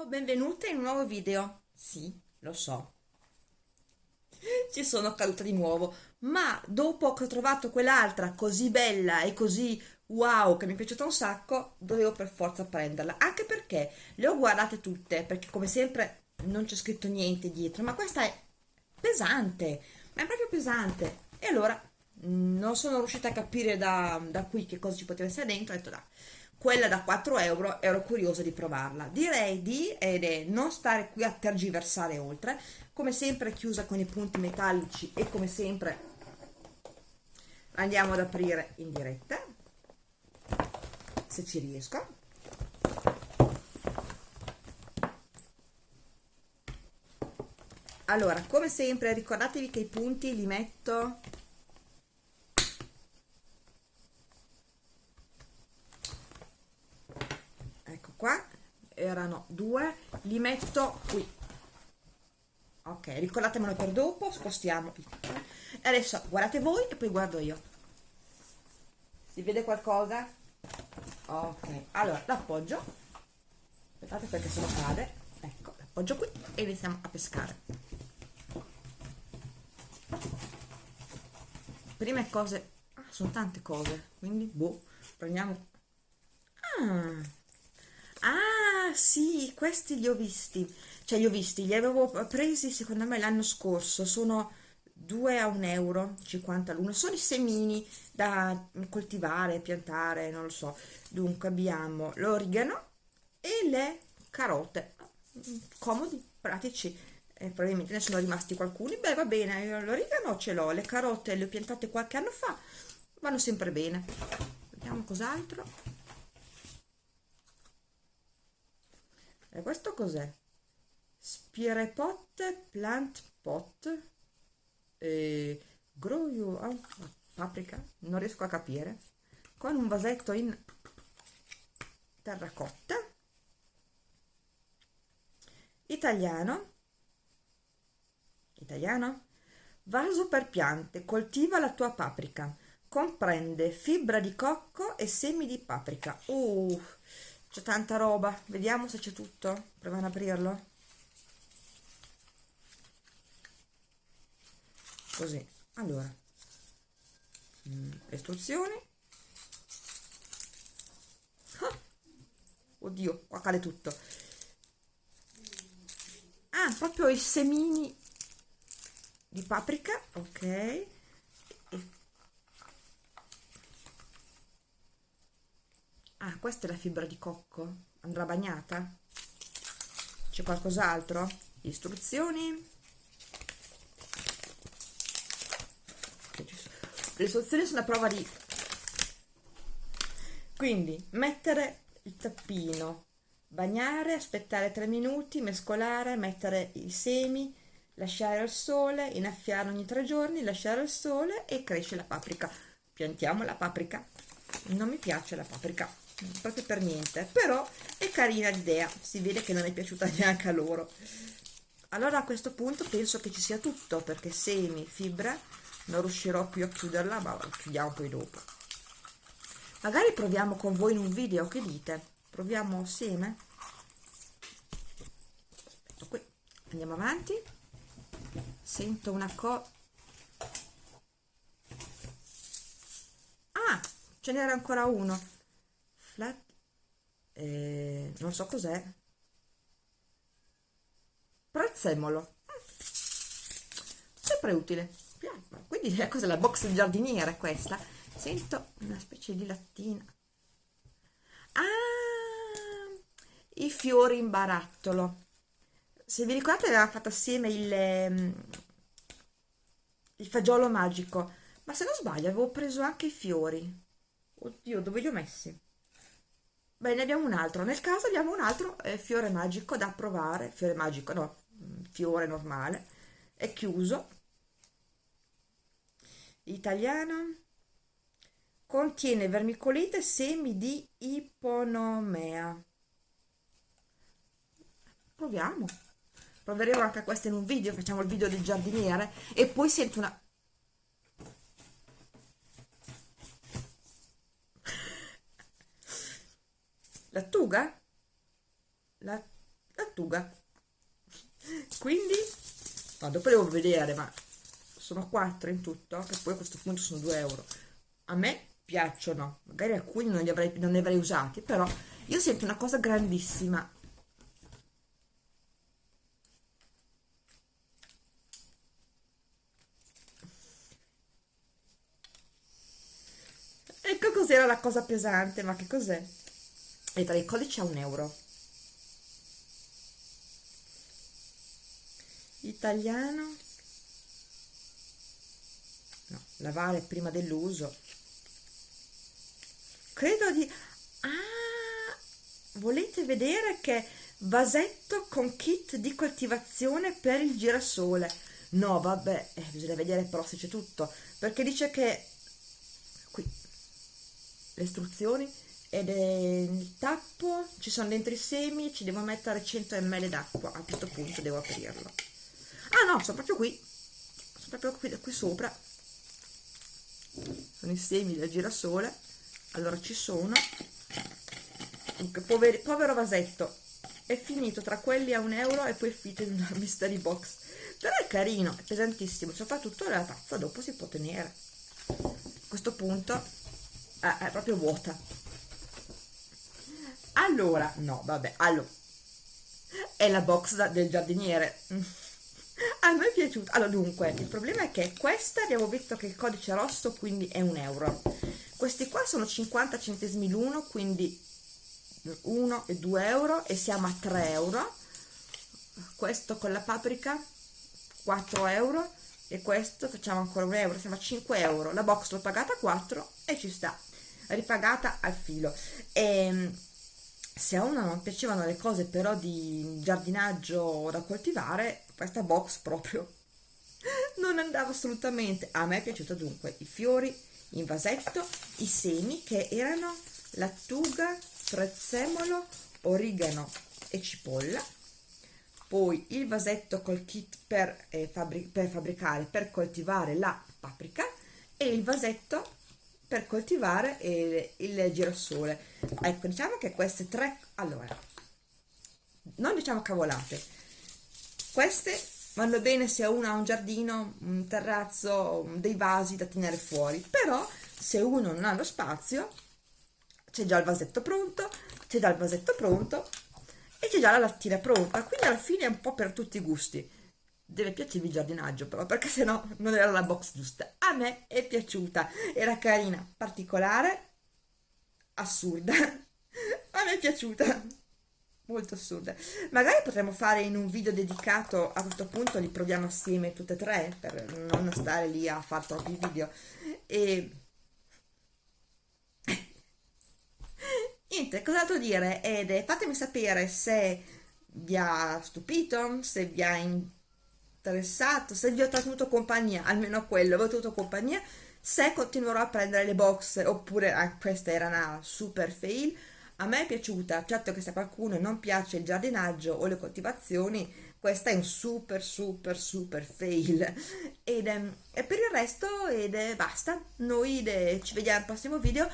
Ciao, benvenuta in un nuovo video. Sì, lo so. Ci sono caduta di nuovo, ma dopo che ho trovato quell'altra così bella e così wow, che mi è piaciuta un sacco, dovevo per forza prenderla. Anche perché le ho guardate tutte, perché come sempre non c'è scritto niente dietro, ma questa è pesante, ma è proprio pesante. E allora non sono riuscita a capire da, da qui che cosa ci poteva essere dentro, ho detto dai quella da 4 euro ero curiosa di provarla. Direi di eh, non stare qui a tergiversare oltre. Come sempre chiusa con i punti metallici e come sempre andiamo ad aprire in diretta se ci riesco. Allora come sempre ricordatevi che i punti li metto qua erano due li metto qui. Ok ricordatemelo per dopo spostiamo e adesso guardate voi e poi guardo io. Si vede qualcosa? Ok allora l'appoggio. Aspettate perché se no cade. Ecco l'appoggio qui e iniziamo a pescare. Prime cose ah, sono tante cose quindi boh prendiamo. Ah, sì, questi li ho visti. Cioè, li ho visti, li avevo presi secondo me l'anno scorso. Sono 2 a 1 euro, 50 l'uno. Sono i semini da coltivare, piantare, non lo so. Dunque abbiamo l'origano e le carote. Comodi, pratici. Eh, probabilmente ne sono rimasti alcuni. Beh, va bene, l'origano ce l'ho, le carote le ho piantate qualche anno fa. Vanno sempre bene. Vediamo cos'altro. E questo cos'è? Spirepot Plant Pot e Grow You oh, paprika, non riesco a capire con un vasetto in terracotta italiano italiano vaso per piante coltiva la tua paprika comprende fibra di cocco e semi di paprika uh, c'è tanta roba. Vediamo se c'è tutto. Proviamo ad aprirlo. Così. Allora. Mm, istruzioni. Ah, oddio qua cade tutto. Ah proprio i semini di paprika. Ok questa è la fibra di cocco. Andrà bagnata? C'è qualcos'altro? Istruzioni. Le istruzioni sono a prova di... Quindi, mettere il tappino, bagnare, aspettare 3 minuti, mescolare, mettere i semi, lasciare al sole, innaffiare ogni 3 giorni, lasciare al sole e cresce la paprika. Piantiamo la paprika. Non mi piace la paprika proprio per niente però è carina l'idea si vede che non è piaciuta neanche a loro. Allora a questo punto penso che ci sia tutto perché semi, fibra non riuscirò più a chiuderla ma chiudiamo poi dopo. Magari proviamo con voi in un video che dite? Proviamo assieme qui. Andiamo avanti. Sento una cosa ah ce n'era ancora uno flat eh, non so cos'è. Prezzemolo. Sempre utile. Quindi cos'è la box di giardiniera questa. Sento una specie di lattina. Ah i fiori in barattolo. Se vi ricordate avevamo fatto assieme il, ehm, il fagiolo magico. Ma se non sbaglio avevo preso anche i fiori. Oddio dove li ho messi Beh, ne abbiamo un altro. Nel caso abbiamo un altro eh, fiore magico da provare. Fiore magico, no, mm, fiore normale. È chiuso. Italiano. Contiene vermicolite e semi di iponomea. Proviamo. Proveremo anche questo in un video. Facciamo il video del giardiniere. E poi sento una Lattuga? La, lattuga quindi no, dopo devo vedere ma sono 4 in tutto che poi a questo punto sono 2 euro a me piacciono magari alcuni non li avrei, non li avrei usati però io sento una cosa grandissima ecco cos'era la cosa pesante ma che cos'è? E tra i codici a un euro. Italiano. No, lavare prima dell'uso. Credo di ah volete vedere che vasetto con kit di coltivazione per il girasole? No vabbè eh, bisogna vedere però se c'è tutto perché dice che qui le istruzioni ed è il tappo ci sono dentro i semi ci devo mettere 100 ml d'acqua a questo punto devo aprirlo. Ah no sono proprio qui. Sono proprio qui, qui sopra. Sono i semi del girasole. Allora ci sono. Poveri, povero vasetto. È finito tra quelli a un euro e poi è finito in una mystery box. Però è carino è pesantissimo. Soprattutto la tazza dopo si può tenere. A questo punto eh, è proprio vuota allora no vabbè allora è la box da, del giardiniere. A me è piaciuto allora dunque il problema è che questa abbiamo visto che il codice rosso quindi è un euro. Questi qua sono 50 centesimi l'uno quindi 1 e 2 euro e siamo a 3 euro. Questo con la paprika 4 euro e questo facciamo ancora un euro siamo a 5 euro. La box l'ho pagata 4 e ci sta ripagata al filo. E ehm, se a uno non piacevano le cose però di giardinaggio da coltivare questa box proprio non andava assolutamente. A me è piaciuta dunque i fiori in vasetto i semi che erano lattuga prezzemolo origano e cipolla poi il vasetto col kit per, eh, fabri per fabbricare per coltivare la paprika e il vasetto per coltivare il, il girasole ecco diciamo che queste tre allora non diciamo cavolate. Queste vanno bene se uno ha un giardino un terrazzo dei vasi da tenere fuori però se uno non ha lo spazio c'è già il vasetto pronto c'è già il vasetto pronto e c'è già la lattina pronta. Quindi alla fine è un po' per tutti i gusti deve piacervi il giardinaggio però perché sennò non era la box giusta. A me è piaciuta era carina particolare assurda. A me è piaciuta molto assurda. Magari potremmo fare in un video dedicato a questo punto li proviamo assieme tutte e tre per non stare lì a fare troppi video. E niente cos'altro dire? Ed fatemi sapere se vi ha stupito se vi ha interessato, se vi ho tenuto compagnia, almeno quello, vi ho tenuto compagnia, se continuerò a prendere le box oppure ah, questa era una super fail, a me è piaciuta, certo che se a qualcuno non piace il giardinaggio o le coltivazioni, questa è un super super super fail. Ed, um, e per il resto ed, eh, basta, noi de, ci vediamo al prossimo video,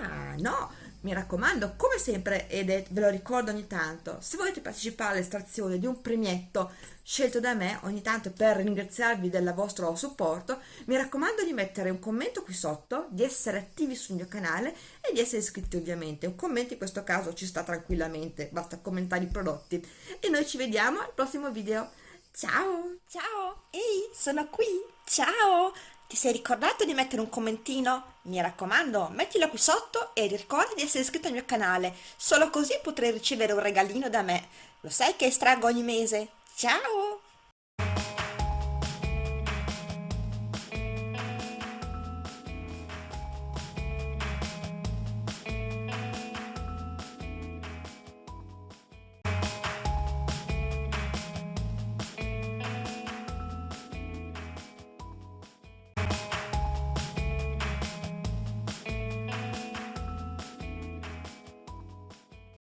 ah no, mi raccomando, come sempre, ed è, ve lo ricordo ogni tanto, se volete partecipare all'estrazione di un premietto scelto da me ogni tanto per ringraziarvi del vostro supporto, mi raccomando di mettere un commento qui sotto, di essere attivi sul mio canale e di essere iscritti ovviamente. Un commento in questo caso ci sta tranquillamente, basta commentare i prodotti. E noi ci vediamo al prossimo video. Ciao! Ciao! Ehi, sono qui! Ciao! Ti sei ricordato di mettere un commentino? Mi raccomando, mettilo qui sotto e ricorda di essere iscritto al mio canale, solo così potrai ricevere un regalino da me. Lo sai che estraggo ogni mese? Ciao!